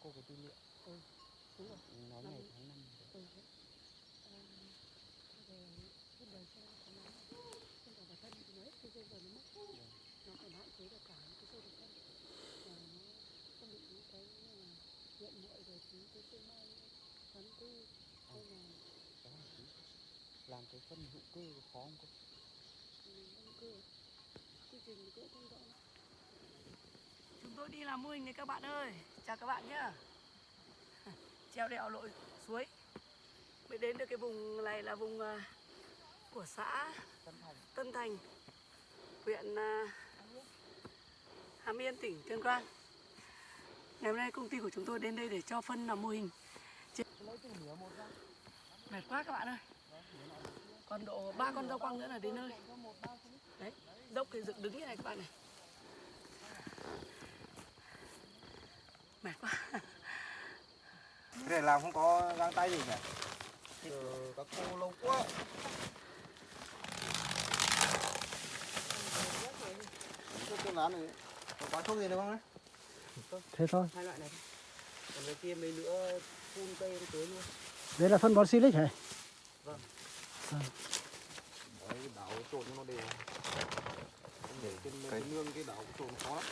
cô cái tư liệu. Ừ đúng rồi. Nói Năm- ngày tháng năm ừ về cái đời sau của nó không phải bản thân thì nó hết cái dây rồi nó mất nó còn hạn chế được cả cái dây độc thân và nó không bị những cái là muội rồi thì cái cây mai tháng tư hay là đó là tí. Làm cái phân hữu cơ khó không cô? Đông cưa chương trình cũng không rõ. Chúng tôi đi làm mô hình này các bạn ơi. Chào các bạn nhá. Treo đèo lội suối. Mới đến được cái vùng này là vùng à, của xã tân thành Tân Thành Huyện à, Hàm Yên tỉnh Tuyên Quang. Ngày hôm nay công ty của chúng tôi đến đây để cho phân làm mô hình. Mệt quá các bạn ơi. Còn độ ba con rau quăng nữa là đến nơi. Đấy, dốc thì dựng đứng như này các bạn này. Mệt quá. Cái này làm không có găng tay gì cả. Giờ các cô lâu quá. Cái án này có bán thuốc gì được không đấy thế thôi. Hai loại này. Còn cái kia mấy nữa phun cây em tưới luôn. Đấy là phân bón silic hả? Đấy đảo trộn cho nó đều. Không để trên cái nương cái đảo trộn khó lắm.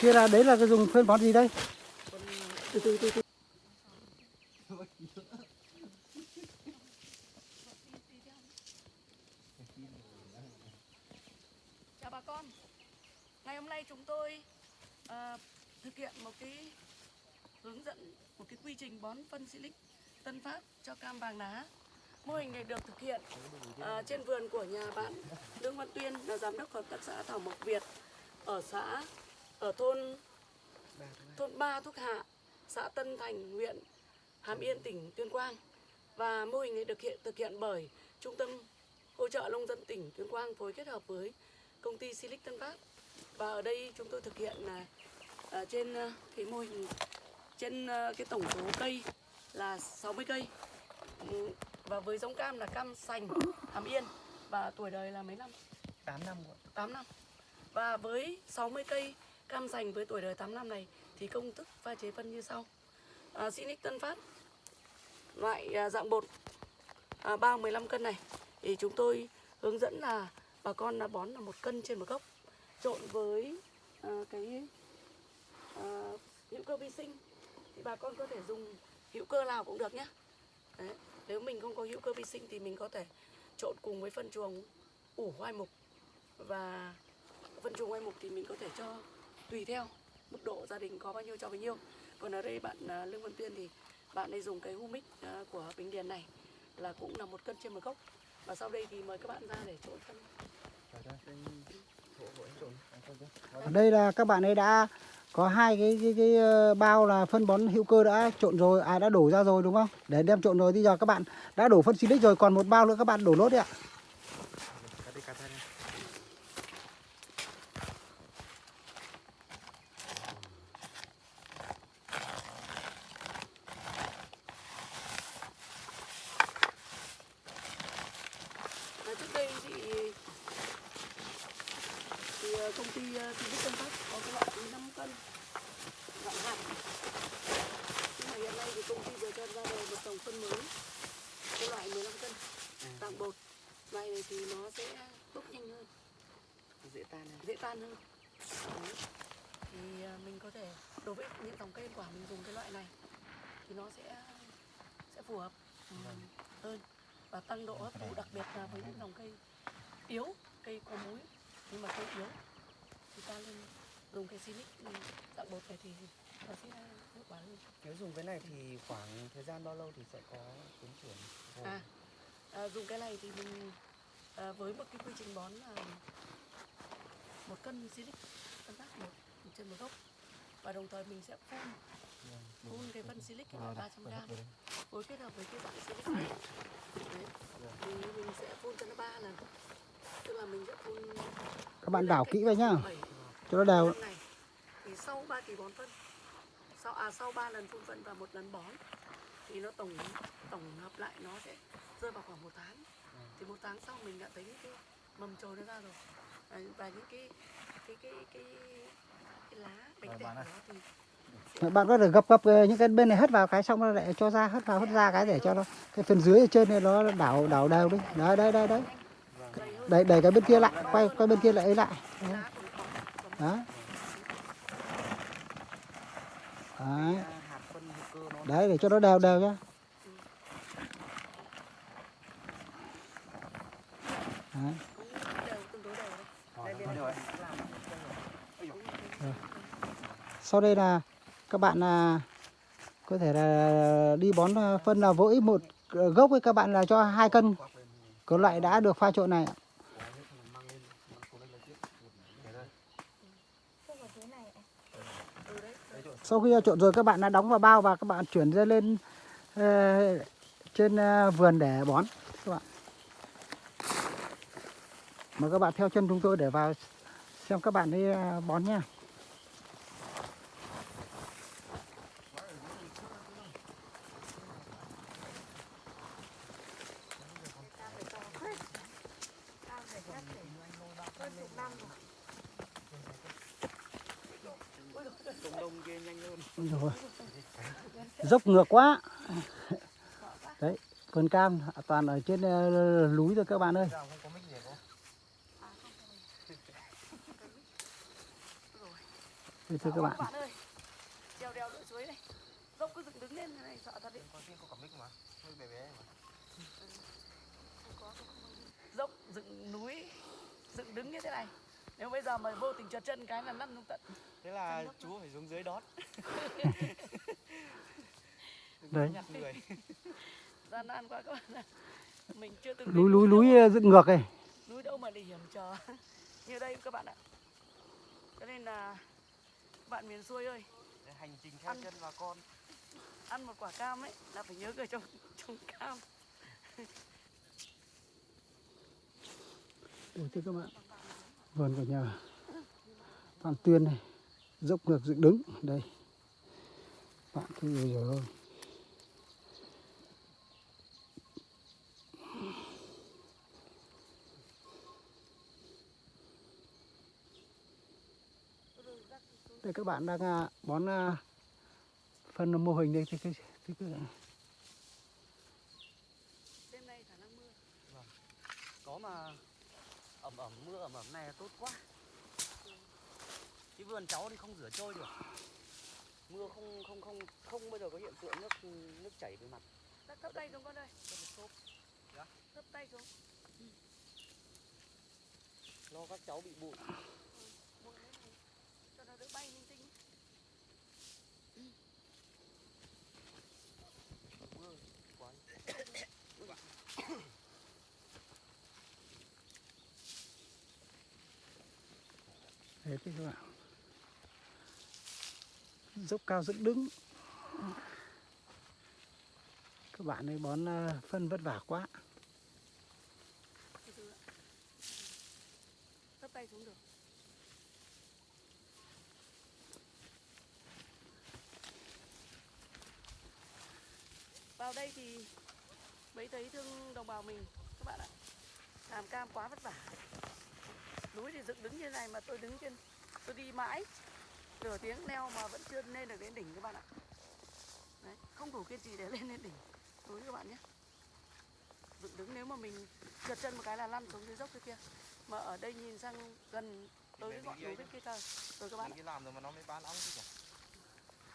Kia là đấy là cái dùng phân bón gì đây từ từ từ từ Chào bà con. Ngày hôm nay chúng tôi uh, thực hiện một cái hướng dẫn một cái quy trình bón phân silic Tân pháp cho cam vàng lá Mô hình này được thực hiện uh, trên vườn của nhà bạn Lương Văn Tuyên là giám đốc hợp tác xã Thảo Mộc Việt ở xã ở thôn thôn Ba Thúc Hạ, xã Tân Thành, huyện Hàm Yên, tỉnh Tuyên Quang. Và mô hình này được hiện thực hiện bởi Trung tâm hỗ trợ nông dân tỉnh Tuyên Quang phối kết hợp với công ty Silic Tân Phát. Và ở đây chúng tôi thực hiện là à, trên à, cái mô hình trên à, cái tổng số cây là 60 cây. Ừ, Và với giống cam là cam sành Hàm Yên và tuổi đời là mấy năm? 8 năm rồi 8 năm. Và với 60 cây cam sành với tuổi đời 8 năm này thì công thức pha chế phân như sau. À, Sinic Tân Phát loại à, dạng bột à, bao 15 cân này thì chúng tôi hướng dẫn là bà con là bón là một cân trên một gốc trộn với à, cái à, hữu cơ vi sinh thì bà con có thể dùng hữu cơ nào cũng được nhé. Đấy. Nếu mình không có hữu cơ vi sinh thì mình có thể trộn cùng với phân chuồng ủ hoai mục và phân chuồng hoai mục thì mình có thể cho tùy theo mức độ gia đình có bao nhiêu cho bấy nhiêu. Còn ở đây bạn à, Lương Văn Tuyên thì bạn ấy dùng cái humic à, của Bình Điền này là cũng là một cân trên một gốc. Và sau đây thì mời các bạn ra để trộn phân. Ở đây là các bạn ấy đã có hai cái cái, cái ờ, bao là phân bón hữu cơ đã trộn rồi à đã đổ ra rồi đúng không? Để đem trộn rồi bây giờ các bạn đã đổ phân silic rồi còn một bao nữa các bạn đổ nốt đấy ạ Cắt đi cắt ra đi À, trước đây thì thì ờ, công ty uh, Thị Tân Phát có cái loại 5 cân loại hạt nhưng mà hiện nay thì công ty vừa cho ra đời một dòng phân mới cái loại 15 cân dạng bột loại này thì nó sẽ bốc nhanh hơn dễ tan này dễ tan hơn Đấy. thì à, mình có thể đối với những dòng cây quả mình dùng cái loại này thì nó sẽ sẽ phù hợp ừ, hơn và tăng độ hấp thụ đặc biệt là với những dòng cây yếu cây có múi. Nhưng mà cây yếu thì ta nên dùng cái silic ừ, dạng bột này thì nó sẽ hiệu quả hơn. Nếu dùng cái này thì khoảng thời gian bao lâu thì sẽ có tiến triển? À, à dùng cái này thì mình à, với một cái quy trình bón là một cân silic cân tác một, một trên một gốc và đồng thời mình sẽ phun phun cái phân silic cái loại 300 gram. phối kết hợp với cái dạng silic này. Đấy. thì mình sẽ phun cho nó ba lần. Tức là mình sẽ phun các bạn đảo kỹ vào nhá. cho nó đều thì sau 3 kỳ bón phân. Sau à sau 3 lần phun phân và một lần bón thì nó tổng tổng hợp lại nó sẽ rơi vào khoảng một tháng. Thì một tháng sau mình đã thấy những cái mầm trồi nó ra rồi. Và những cái cái cái cái, Vâng, bạn có thể gập gập ờ, những cái bên này hất vào cái xong nó lại cho ra, hất vào, hất ra cái để cho nó cái phần dưới ở trên này nó đảo đảo đều đi. Đấy đấy đấy đấy. Đẩy đẩy cái bên kia lại, quay quay bên kia lại ấy lại. Đấy. đó đấy. Đấy, để cho nó đều đều nhá. Đấy. cũng đều tương đối đều đấy. Đây bên này làm sau đây là các bạn là có thể là đi bón à, phân là mỗi một ờ, gốc với các bạn là cho hai cân. Có loại đã được pha trộn này sau khi trộn rồi, các bạn đã đóng vào bao và các bạn chuyển ra lên ờ, trên ờ, vườn để bón, các bạn. Mời các bạn theo chân chúng tôi để vào xem các bạn đi à, bón nha. Dốc ngược quá đấy vườn cam toàn ở trên ờ, núi rồi các bạn ơi Ra không có mic gì không? Thưa các bạn bạn ơi trèo đèo lội suối này dốc cứ dựng đứng lên thế này sợ thật đấy Con tin có cả mic mà. Mic bé bé mà. dốc dựng núi dựng đứng như thế này nếu bây giờ mà vô tình trượt chân cái là lăn xuống tận thế là chú phải xuống dưới đón đấy. gian nan quá các bạn ạ. mình chưa từng núi đâu. núi ờ, dựng ngược này núi đâu mà để hiểm trở. Như đây các bạn ạ. Cho nên là bạn miền xuôi ơi hành trình theo Ăn. chân bà con. ăn một quả cam ấy là phải nhớ người trồng trồng cam. Đây thưa các bạn. Vườn của nhà. Phan Tuyên này dốc ngược dựng đứng. Đây. Bạn cứ ơi đây các bạn đang à, bón à, phân mô hình đây thì cái, cái, cái, đêm nay khả năng mưa. Có mà ẩm ẩm mưa ẩm ẩm này là tốt quá. Cái vườn cháu thì không rửa trôi được. Mưa không không không không bao giờ có hiện tượng nước nước chảy về mặt. Thấp- thấp tay xuống con ơi. Xốp thấp tay xuống. Lo các cháu bị bụi buông thế này cho nó đỡ bay linh tinh mưa quá Đấy thế các bạn Dốc cao dựng đứng. Các bạn ấy bón ờ, phân vất vả quá. Tay xuống được. Vào đây thì mấy thấy thương đồng bào mình, các bạn ạ. Làm cam quá vất vả núi thì dựng đứng như này mà tôi đứng trên tôi đi mãi. Nửa tiếng leo mà vẫn chưa lên được đến đỉnh các bạn ạ. Đấy, không đủ kiên trì để lên đến đỉnh núi các bạn nhé. Dựng đứng nếu mà mình trượt chân một cái là lăn xuống dưới dốc kia kia. Mà ở đây nhìn sang gần tới cái ngọn núi bên kia cơ rồi các bạn mình ạ. đi làm rồi mà nó mới bán ong chứ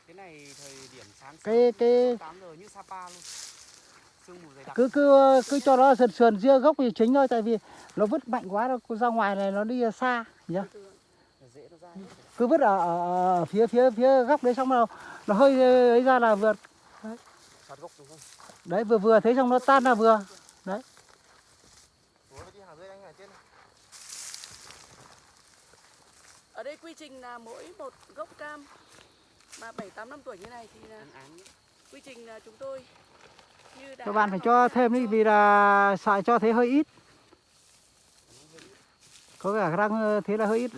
cái này thời điểm sáng Cái cái 8 giờ như Sapa luôn. Sương mù dày đặc. Cứ cứ cứ cho nó sườn sườn ria gốc thì chính thôi tại vì nó vứt mạnh quá nó ra ngoài này nó đi xa nhá nó cứ vứt ở, ở, phía phía phía góc đấy xong rồi nó hơi ấy ra là đúng không? đấy vừa vừa thấy xong nó tan là vừa. Đấy. Ở đây quy trình là mỗi một gốc cam mà 7 8 năm tuổi như này thì là quy trình là chúng tôi như đã các bạn phải cho thêm đi vì là sợ cho thế hơi ít có cả răng ờ, thế là hơi ít.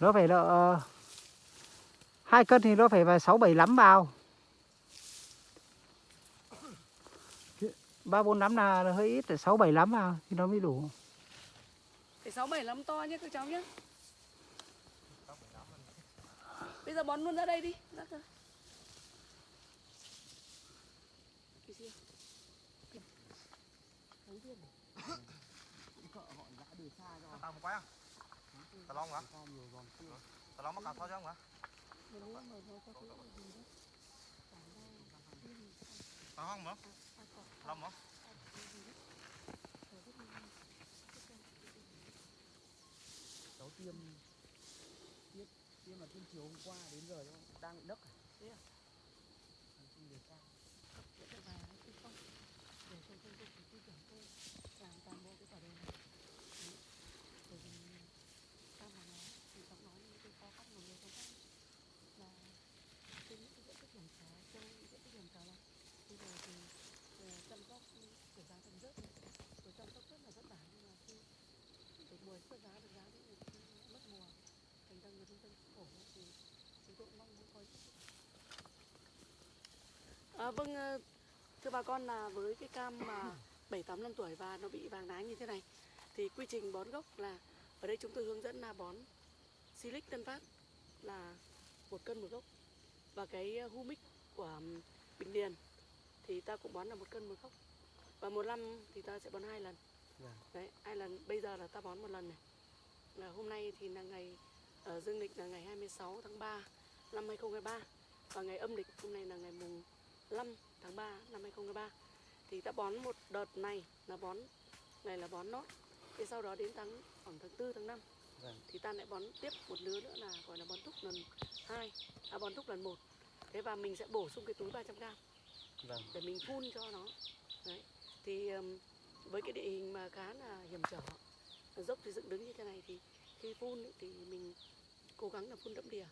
Nó phải là hai cân thì nó phải vào sáu bảy lắm vào. Ba bốn lắm là hơi ít, sáu bảy lắm vào thì nó mới đủ. Phải 6 7 lắm to nhé các cháu nhé bây giờ bón luôn ra đây đi. Ra cà sao chứ không hả Mà nếu mà nó có cái gì đó. Cả đây, điên, tao không hả à, có- long hả à, rất là- Cháu tiêm tiêm tiêm là tiêm chiều hôm qua đến giờ đang bị nấc à? Thế à? Không được sao. Để cho bà không? Để cho tôi tôi tôi tôi tưởng tôi làm toàn bộ cái quả đề này. Bởi vì sao mà nói thì giọng nói những cái khó khăn của người trong các là trên những cái diện tích hiểm trở trong những diện tích hiểm trở này bây giờ thì chăm sóc của giá thành rất rồi chăm sóc rất là vất vả nhưng mà khi được mùa xuất giá được giá thì khi mất mùa thành ra người nông dân khổ thì chúng tôi mong muốn có những À, vâng, ờ, thưa bà con là với cái cam mà 7 8 năm tuổi và nó bị vàng lá như thế này thì quy trình bón gốc là ở đây chúng tôi hướng dẫn là bón Silic Tân Phát là một cân một gốc. Và cái ờ, humic của Bình Điền thì ta cũng bón là một cân một gốc. Và một năm thì ta sẽ bón hai lần. Vâng. đấy hai lần bây giờ là ta bón một lần này. Là hôm nay thì là ngày ở dương lịch là ngày 26 tháng 3 năm 2023 và ngày âm lịch hôm nay là ngày mùng 5 tháng 3 năm 2023 thì ta bón một đợt này là bón này là bón nốt thì sau đó đến tháng khoảng tháng 4 tháng 5 Vâng. thì ta lại bón tiếp một lứa nữa là gọi là bón thúc lần 2 à bón thúc lần 1 thế và mình sẽ bổ sung cái túi 300 g Vâng. để mình phun cho nó đấy thì với cái địa hình mà khá là hiểm trở dốc thì dựng đứng như thế này thì khi phun ấy, thì mình cố gắng là phun đẫm đìa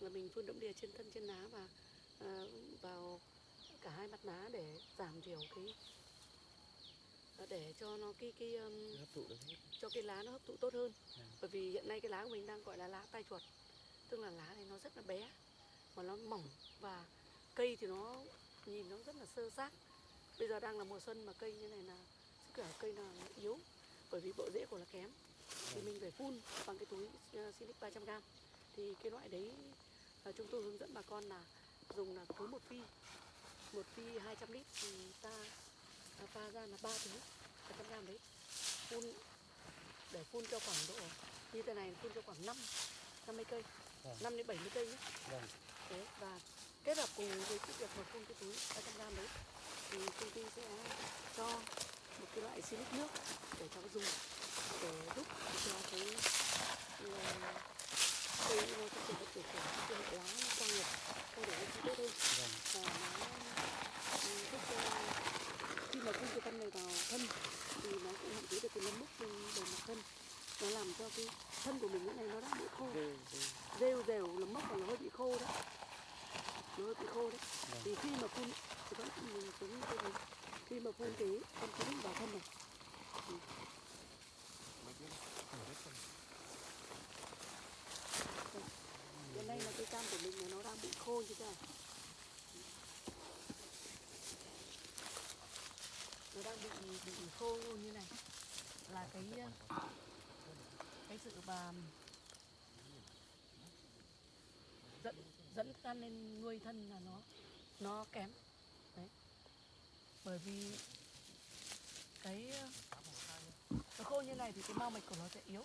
là mình phun đẫm đìa trên thân trên lá và ờ, vào cả hai mặt lá để giảm thiểu cái để cho nó cái cái ừm, Hấp thụ được hết. cho cái lá nó hấp thụ tốt hơn. Ừ. bởi vì hiện nay cái lá của mình đang gọi là lá tai chuột. Tức là lá thì nó rất là bé mà nó mỏng và cây thì nó nhìn nó rất là sơ sát. Bây giờ đang là mùa xuân mà cây như này là sức khỏe cây là yếu bởi vì bộ rễ của nó kém. Thì mình phải phun bằng cái túi uh, Silic 300g thì cái loại đấy ờ, chúng tôi hướng dẫn bà con là dùng là cứ một phi một phi 200 lít thì ta ta pha ra là ba túi 300g đấy phun để phun cho khoảng độ như thế này phun cho khoảng 5 50 cây Vâng. 5 đến 70 cây nhé Vâng. Đấy, và kết hợp cùng với cái việc mà phun cái túi 300 gram đấy thì công ty sẽ cho một cái loại xịt nước để cho nó dùng để giúp cho cái ờ, cây nó phát triển được tiểu khởi cái hệ lá nó quang nhiệt thay đổi nó tốt hơn Vâng. và nó ừ, giúp cho mà phun cái phân này vào thân thì nó cũng hạn chế được cái nấm mốc trên bề mặt thân. Nó làm cho cái thân của mình lúc này nó đã bị khô. Rêu, rêu. rêu rêu nấm mốc và nó hơi bị khô đấy. Nó hơi bị khô đấy. Vâng. thì khi mà phun thì vẫn mình này. Khi mà phun cái con chín vào thân này. Thì hiện nay là cây cam của mình nó đang bị khô như thế này nó đang khô như này. Là cái cái sự mà dẫn dẫn thức ăn lên nuôi thân là nó nó kém. Đấy. Bởi vì cái nó khô như này thì cái mao mạch của nó sẽ yếu.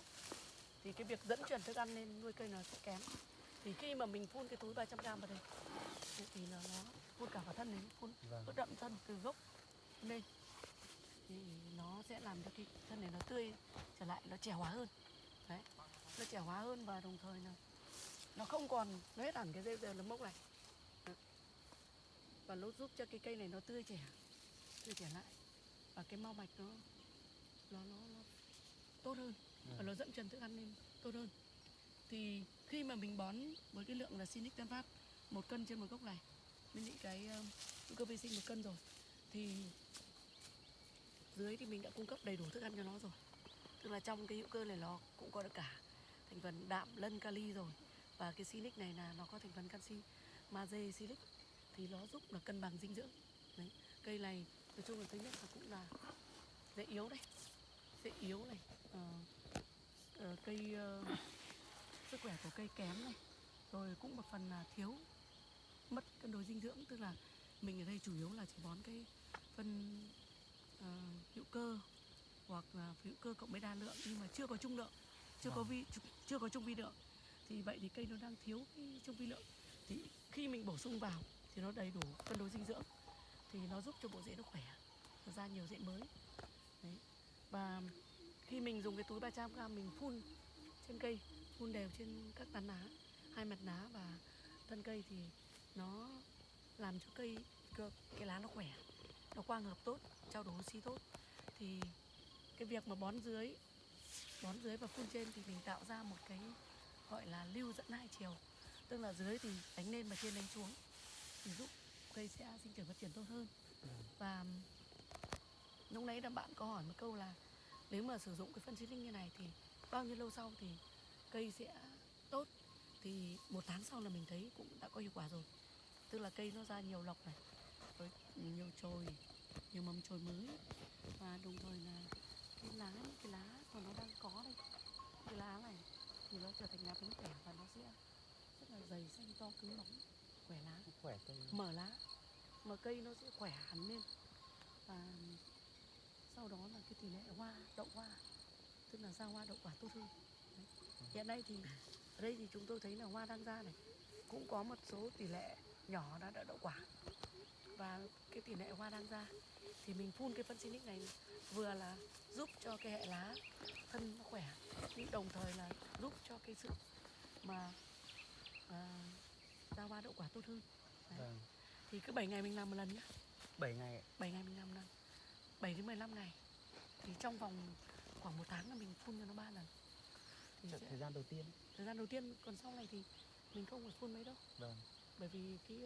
Thì cái việc dẫn chuyển thức ăn lên nuôi cây nó sẽ kém. Thì khi mà mình phun cái túi 300 gram vào đây thì- là nó phun cả vào thân này phun Vâng. đậm thân từ gốc lên thì nó sẽ làm cho cái thân này nó tươi trở lại nó trẻ hóa hơn. Đấy nó trẻ hóa hơn và đồng thời là nó không còn nó hết hẳn cái rêu rêu nấm mốc này. Và nó giúp cho cái cây này nó tươi trẻ tươi trẻ lại. Và cái mau mạch nó nó nó, nó tốt hơn và nó dẫn truyền thức ăn lên tốt hơn. Thì khi mà mình bón với cái lượng là Sinic Tân Phát một cân trên một gốc này với những cái hữu cơ vi sinh một cân rồi thì dưới thì mình đã cung cấp đầy đủ thức ăn cho nó rồi. Tức là trong cái hữu cơ này nó cũng có được cả thành phần đạm lân kali rồi. Và cái silic này là nó có thành phần canxi magie silic. Thì nó giúp là cân bằng dinh dưỡng. Đấy cây này nói chung là thứ nhất là cũng là dễ yếu đây dễ yếu này. À, à, cây ờ, sức khỏe của cây kém này. Rồi cũng một phần là thiếu mất cân đối dinh dưỡng. Tức là mình ở đây chủ yếu là chỉ bón cái phân ờ, hữu cơ hoặc là hữu cơ cộng với đa lượng nhưng mà chưa có trung lượng chưa có vi chưa có trung vi lượng. Thì vậy thì cây nó đang thiếu cái trung vi lượng. Thì khi mình bổ sung vào thì nó đầy đủ cân đối dinh dưỡng thì nó giúp cho bộ rễ nó khỏe nó ra nhiều rễ mới. Đấy. Và khi mình dùng cái túi 300 gram mình phun trên cây phun đều trên các tán lá hai mặt lá và thân cây thì nó làm cho cây cái lá nó khỏe nó quang hợp tốt, trao đổi oxy tốt. Thì cái việc mà bón dưới bón dưới và phun trên thì mình tạo ra một cái gọi là lưu dẫn hai chiều. Tức là dưới thì đánh lên và trên đánh xuống. Thì giúp cây sẽ sinh trưởng phát triển tốt hơn. Và lúc nãy là bạn có hỏi một câu là nếu mà sử dụng cái phân xịt như này thì bao nhiêu lâu sau thì cây sẽ tốt? Thì một tháng sau là mình thấy cũng đã có hiệu quả rồi. Tức là cây nó ra nhiều lọc này với nhiều chồi nhiều mầm chồi mới. Và đồng thời là cái lá cái lá mà nó đang có đây cái lá này thì nó trở thành lá bánh khỏe và nó sẽ rất là dày xanh to cứng bóng khỏe lá. Khỏe cây. Mở lá mà cây nó sẽ khỏe hẳn lên. Và sau đó là cái tỷ lệ hoa đậu hoa tức là ra hoa đậu quả tốt hơn. Đấy. hiện nay thì ở đây thì chúng tôi thấy là hoa đang ra này cũng có một số tỷ lệ nhỏ đã đậu quả và cái tỷ lệ hoa đang ra. Thì mình phun cái phân xinic này vừa là giúp cho cái hệ lá thân nó khỏe nhưng đồng thời là giúp cho cái sự mà à, ra hoa đậu quả tốt hơn. Đấy. vâng. Thì cứ 7 ngày mình làm một lần nhá. 7 ngày ạ. 7 ngày mình làm một lần. 7 đến 15 ngày. Thì trong vòng khoảng một tháng là mình phun cho nó ba lần. Thì Thời- sẽ- thời gian đầu tiên. Thời gian đầu tiên còn sau này thì mình không phải phun mấy đâu. Vâng. Bởi vì cái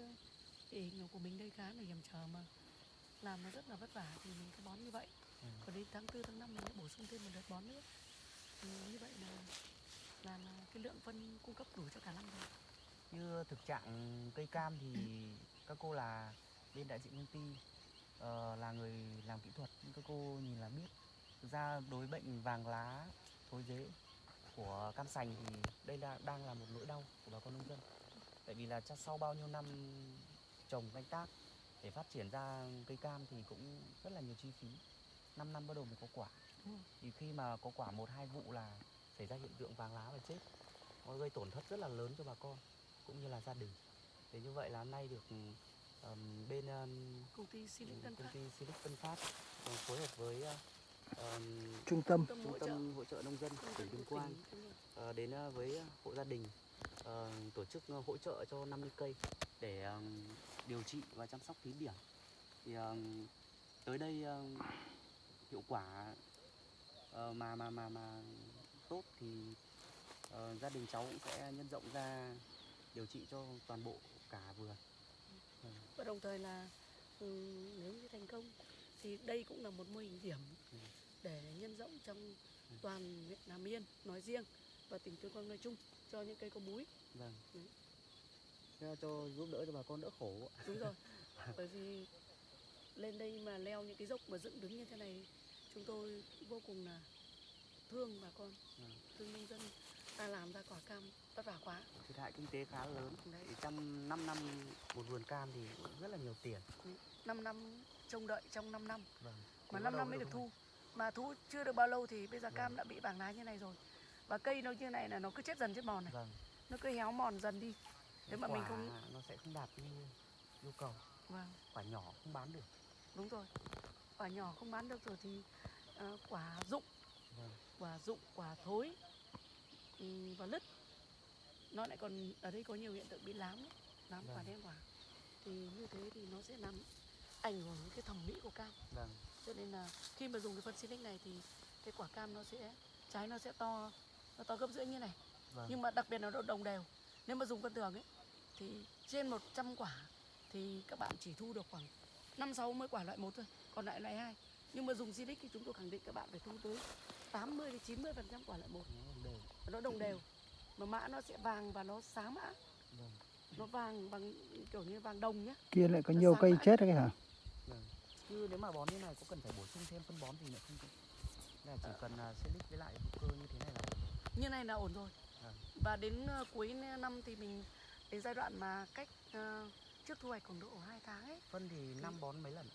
hình của mình đây khá là hiểm trở mà. Làm nó rất là vất vả thì mình cứ bón như vậy. Ừ. còn đến tháng tư tháng năm mình lại bổ sung thêm một đợt bón nữa. Thì như vậy là là, là cái lượng phân cung cấp đủ cho cả năm rồi. Như thực trạng cây cam thì các cô là bên đại diện công ty ờ, là người làm kỹ thuật. Các cô nhìn là biết. Thực ra đối bệnh vàng lá thối rễ của cam sành thì đây là đang là một nỗi đau của bà con nông dân. Tại vì là sau bao nhiêu năm trồng canh tác. Để phát triển ra cây cam thì cũng rất là nhiều chi phí. 5 năm bắt đầu mới có quả. Ừ. thì khi mà có quả một hai vụ là xảy ra hiện tượng vàng lá và chết. Nó gây tổn thất rất là lớn cho bà con cũng như là gia đình. Thế như vậy là hôm nay được ừm, bên ừm, công ty Silic Tân công Phát. ty Silic Tân Phát ờ, phối hợp với ờ, ừm, trung tâm tâm trung hỗ trợ. tâm hỗ trợ nông dân tỉnh tâm Tuyên Quang ờ, đến ờ, với hộ gia đình ờ, tổ chức ờ, hỗ trợ cho 50 cây để ừm, điều trị và chăm sóc thí điểm. Thì ừm, tới đây ừm, hiệu quả ờ, mà mà mà mà tốt thì ờ, gia đình cháu cũng sẽ nhân rộng ra điều trị cho toàn bộ cả vườn và đồng thời là ừ, nếu như thành công thì đây cũng là một mô hình điểm Ừ. để nhân rộng trong toàn huyện Nam Yên nói riêng và tỉnh Tuyên Quang nói chung cho những cây có múi. Vâng. Ừ. Cho giúp đỡ cho bà con đỡ khổ. Đúng rồi. Bởi vì lên đây mà leo những cái dốc mà dựng đứng như thế này chúng tôi vô cùng là thương bà con Ừ. thương nông dân. Ta làm ra quả cam vất vả quá thiệt hại kinh tế khá lớn. Đấy. thì trong 5 năm một vườn cam thì cũng rất là nhiều tiền. 5 năm trông đợi trong 5 năm. Vâng. Mà 5 năm mới được thu. mà thu chưa được bao lâu thì bây giờ cam đã bị vàng lá như này rồi. Và cây nó như này là nó cứ chết dần chết mòn này. Vâng. Nó cứ héo mòn dần đi nếu mà mình Quả không nó sẽ không đạt như yêu cầu. Vâng. Quả nhỏ không bán được. Đúng rồi. Quả nhỏ không bán được rồi thì ờ, quả rụng vâng. Quả rụng quả thối ừm, và lứt. Nó lại còn ở đây có nhiều hiện tượng bị lám ấy, lám quả Vâng. đen quả. Thì như thế thì nó sẽ làm ảnh hưởng đến cái thẩm mỹ của cam. Vâng. Cho nên là khi mà dùng cái phân Silic này thì cái quả cam nó sẽ trái nó sẽ to nó to gấp rưỡi như này. Vâng. Nhưng mà đặc biệt là nó đồng đều. Nếu mà dùng phân thường ấy thì trên 100 quả thì các bạn chỉ thu được khoảng 5 60 quả loại một thôi còn lại loại hai. Nhưng mà dùng Silic thì chúng tôi khẳng định các bạn phải thu tới 80 đến 90 phần trăm quả loại một. Nó không đều nó đồng đều. Mà mã nó sẽ vàng và nó sáng mã. Vâng. Nó vàng bằng kiểu như vàng đồng nhá. Kia lại có Nó nhiều cây mãi. chết đấy hả? Vâng. Như nếu mà bón như này có cần phải bổ sung thêm phân bón gì nữa không là chỉ cần uh, silic với lại hữu cơ như thế này là như này là ổn rồi. Vâng. và đến ờ, cuối năm thì mình đến giai đoạn mà cách ờ, trước thu hoạch khoảng độ 2 tháng ấy. Phân thì năm bón mấy lần?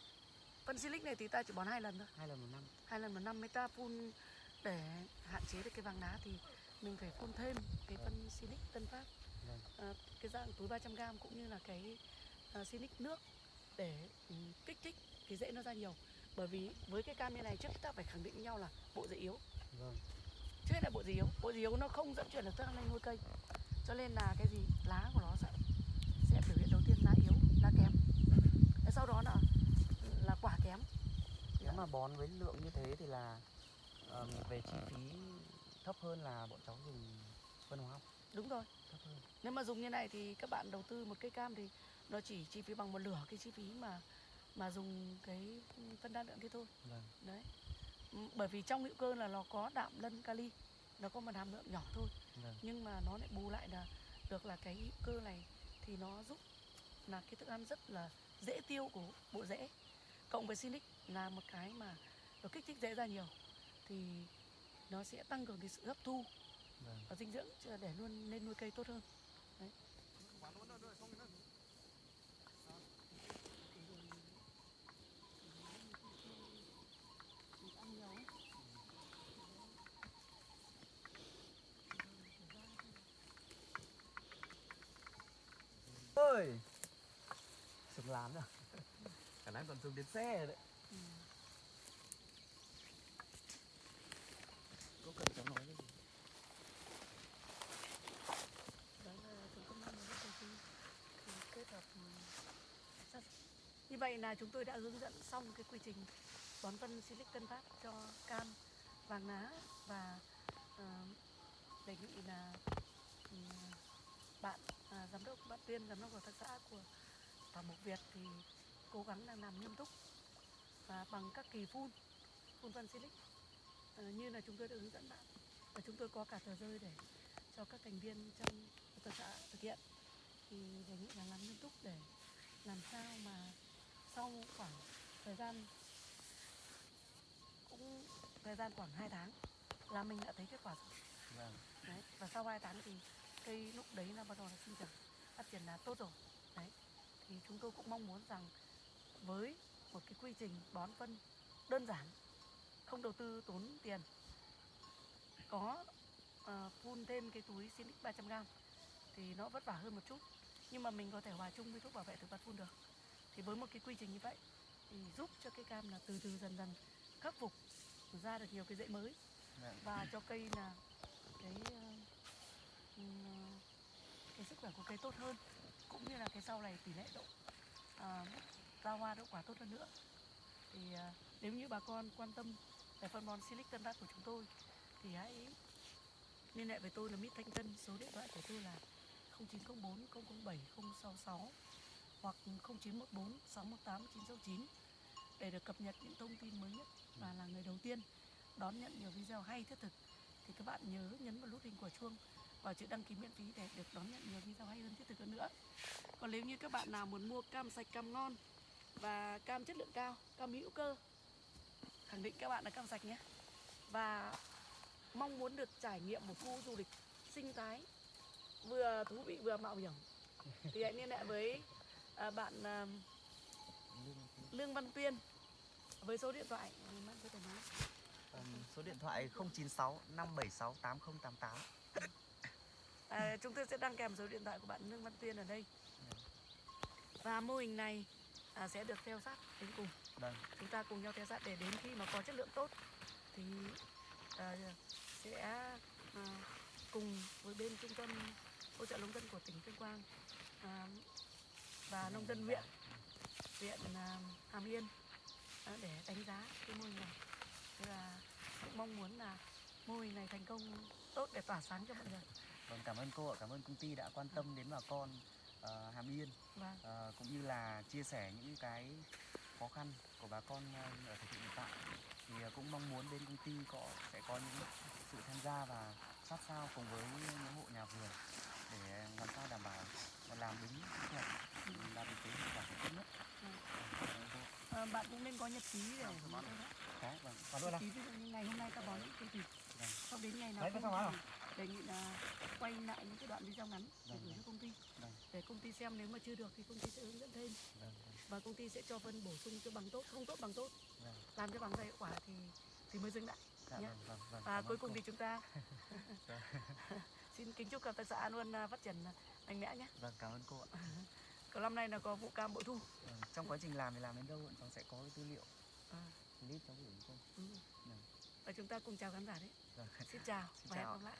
Phân silic này thì ta chỉ bón hai lần thôi. Hai lần một năm. Hai lần một năm mới ta phun để hạn chế được cái vàng lá thì mình phải phun thêm cái phân silic tân phát. Vâng. Ờ, cái dạng túi 300 g cũng như là cái uh, silic nước để ừ, kích thích cái rễ nó ra nhiều. Bởi vì với cái cam như này trước ta phải khẳng định với nhau là bộ rễ yếu. Vâng. Trước là bộ rễ yếu. Bộ rễ yếu nó không dẫn chuyển được thức ăn lên nuôi cây. Cho nên là cái gì lá của nó sẽ sẽ biểu hiện đầu tiên lá yếu lá kém. Thế sau đó là là quả kém. Nếu mà bón với lượng như thế thì là ờm, về chi phí thấp hơn là bọn cháu dùng phân hóa học? Đúng rồi. Thấp hơn. Nếu mà dùng như này thì các bạn đầu tư một cây cam thì nó chỉ chi phí bằng một nửa cái chi phí mà mà dùng cái phân đa lượng kia thôi. Vâng. Đấy. Bởi vì trong hữu cơ là nó có đạm lân kali nó có một hàm lượng nhỏ thôi. Vâng. Nhưng mà nó lại bù lại là được là cái hữu cơ này thì nó giúp là cái thức ăn rất là dễ tiêu của bộ rễ. Cộng với silic là một cái mà nó kích thích rễ ra nhiều thì nó sẽ tăng cường cái sự hấp thu vâng. và dinh dưỡng để luôn lên nuôi cây tốt hơn ơi xuống lán rồi khả năng còn xuống đến xe rồi đấy Ừ. có cần cháu nói cái gì Đấy là chúng tôi mong muốn cái gì thì kết hợp ừ. Như vậy là chúng tôi đã hướng dẫn xong cái quy trình bón phân silic tân phát cho cam, vàng lá và ờ, đề nghị là ừ, bạn à, giám đốc bạn Tuyên giám đốc hợp tác xã của Thảo Mộc Việt thì cố gắng là làm nghiêm túc và bằng các kỳ phun phun phân silic. Ờ, như là chúng tôi đã hướng dẫn bạn và chúng tôi có cả tờ rơi để cho các thành viên trong hợp tác xã thực hiện. Thì đề nghị là làm nghiêm túc để làm sao mà sau khoảng thời gian cũng thời gian khoảng 2 tháng là mình đã thấy kết quả rồi. Vâng. Đấy và sau 2 tháng thì cây lúc đấy là bắt đầu là sinh trưởng phát triển là tốt rồi. Đấy. Thì chúng tôi cũng mong muốn rằng với một cái quy trình bón phân đơn giản không đầu tư tốn tiền có ờ, phun thêm cái túi Sinic 300g thì nó vất vả hơn một chút. Nhưng mà mình có thể hòa chung với thuốc bảo vệ thực vật phun được. Thì với một cái quy trình như vậy thì giúp cho cây cam là từ từ dần dần khắc phục ra được nhiều cái rễ mới. Vâng và cho cây là cái ừm, Ờ, cái sức khỏe của cây tốt hơn cũng như là cái sau này tỷ lệ độ ờ, à, ra hoa đậu quả tốt hơn nữa. Thì à, nếu như bà con quan tâm về phân bón silic tân phát của chúng tôi thì hãy liên hệ với tôi là Mít Thanh Tân số điện thoại của tôi là 0904 007 066 hoặc 0914 618 969 để được cập nhật những thông tin mới nhất và là người đầu tiên đón nhận nhiều video hay thiết thực. Thì các bạn nhớ nhấn vào nút hình quả chuông và chữ đăng ký miễn phí để được đón nhận nhiều video hay hơn thiết thực hơn nữa. Còn nếu như các bạn nào muốn mua cam sạch cam ngon và cam chất lượng cao cam hữu cơ khẳng định các bạn là cam sạch nhé. Và mong muốn được trải nghiệm một khu du lịch sinh thái vừa thú vị vừa mạo hiểm. Thì hãy liên hệ với à, bạn à, Lương Văn Tuyên với số điện thoại. Ừ, số điện thoại 096 576 8088 À, chúng tôi sẽ đăng kèm số điện thoại của bạn Lương Văn Tuyên ở đây. Và mô hình này à, sẽ được theo sát đến cùng. vâng Chúng ta cùng nhau theo sát để đến khi mà có chất lượng tốt thì à, sẽ à, cùng với bên trung tâm hỗ trợ nông dân của tỉnh Tuyên Quang à, và nông dân huyện huyện à, Hàm Yên à, để đánh giá cái mô hình này. Thế là cũng mong muốn là mô hình này thành công tốt để tỏa sáng cho mọi người. Vâng cảm ơn cô ạ cảm ơn công ty đã quan tâm đến bà con ờ, Hàm Yên Vâng. ờ, cũng như là chia sẻ những cái khó khăn của bà con ờ, ở thời điểm hiện tại thì ờ, cũng mong muốn bên công ty có sẽ có những sự tham gia và sát sao cùng với những hộ nhà vườn để làm sao đảm bảo và làm đúng kỹ thuật đạt được cái hiệu quả tốt nhất. Vâng. Ờ, bạn cũng nên có nhật ký để. Có, vâng. Còn nữa Nhật ký ví dụ như ngày hôm nay ta bón cái gì Vâng. sau đến ngày nào Đấy, không đề nghị là quay lại những cái đoạn video ngắn để Vâng, gửi cho vâng. công ty Vâng. để công ty xem nếu mà chưa được thì công ty sẽ hướng dẫn thêm và công ty sẽ cho phân bổ sung cho bằng tốt không tốt bằng tốt làm cho bằng tay hiệu quả thì thì mới dừng lại Dạ, nhé. vâng, vâng, vâng. và cuối cùng thì chúng ta xin kính chúc hợp tác xã luôn à, phát triển mạnh mẽ nhé Vâng, cảm ơn cô ạ. còn năm nay là có vụ cam bội thu Trong quá trình làm thì làm đến đâu bọn cháu sẽ có cái tư liệu à, clip cháu gửi cho cô. ừ. Và chúng ta cùng chào khán giả đấy Vâng. xin chào Xin và hẹn chào. gặp lại